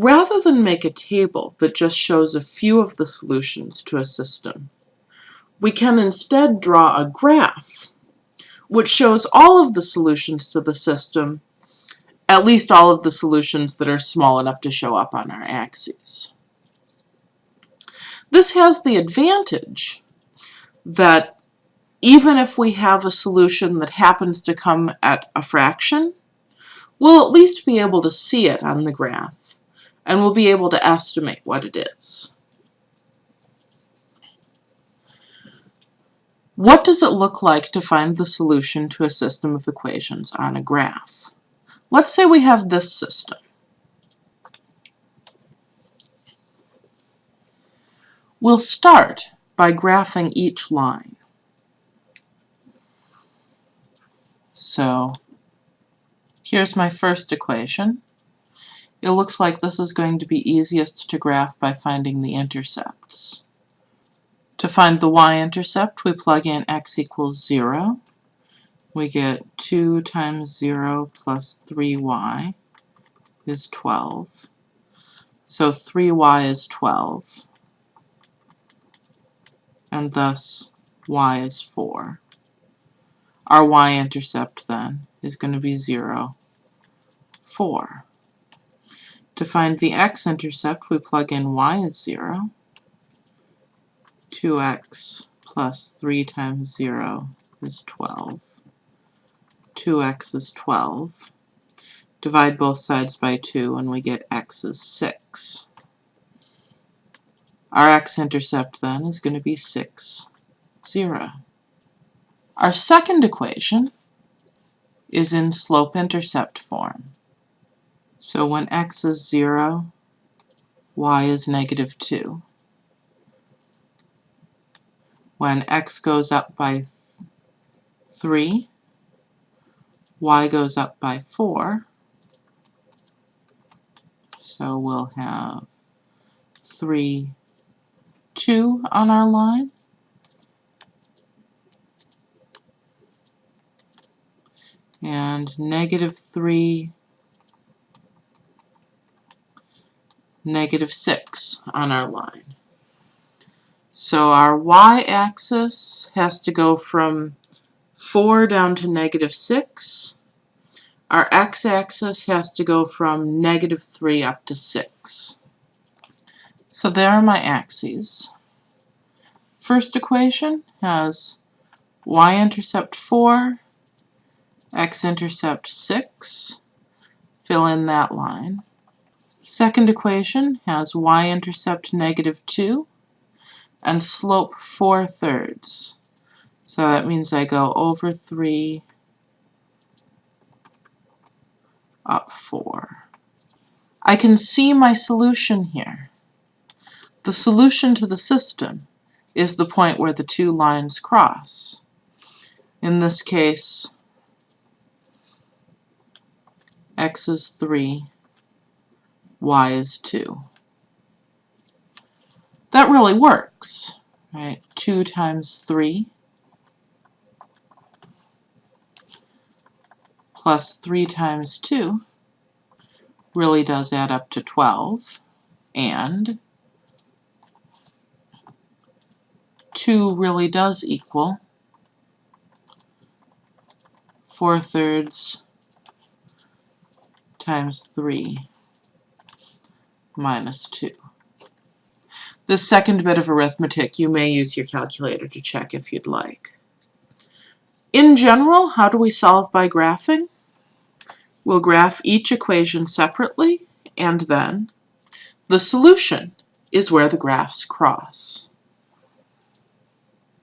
Rather than make a table that just shows a few of the solutions to a system, we can instead draw a graph which shows all of the solutions to the system, at least all of the solutions that are small enough to show up on our axes. This has the advantage that even if we have a solution that happens to come at a fraction, we'll at least be able to see it on the graph, and we'll be able to estimate what it is. What does it look like to find the solution to a system of equations on a graph? Let's say we have this system. We'll start by graphing each line. So here's my first equation. It looks like this is going to be easiest to graph by finding the intercepts. To find the y-intercept, we plug in x equals 0. We get 2 times 0 plus 3y is 12. So 3y is 12 and thus y is 4. Our y-intercept then is going to be 0, 4. To find the x-intercept, we plug in y is 0, 2x plus 3 times 0 is 12. 2x is 12. Divide both sides by 2 and we get x is 6. Our x-intercept then is going to be 6, 0. Our second equation is in slope-intercept form. So when x is 0, y is negative 2. When x goes up by 3, y goes up by 4. So we'll have 3 2 on our line. And negative 3, negative 6 on our line. So our y-axis has to go from 4 down to negative 6. Our x-axis has to go from negative 3 up to 6. So there are my axes. First equation has y-intercept 4, x-intercept 6. Fill in that line. Second equation has y-intercept negative 2 and slope 4 thirds. So that means I go over 3, up 4. I can see my solution here. The solution to the system is the point where the two lines cross. In this case, x is 3, y is 2. That really works, right? 2 times 3 plus 3 times 2 really does add up to 12, and 2 really does equal 4 thirds times 3 minus 2. The second bit of arithmetic you may use your calculator to check if you'd like. In general, how do we solve by graphing? We'll graph each equation separately, and then the solution is where the graphs cross.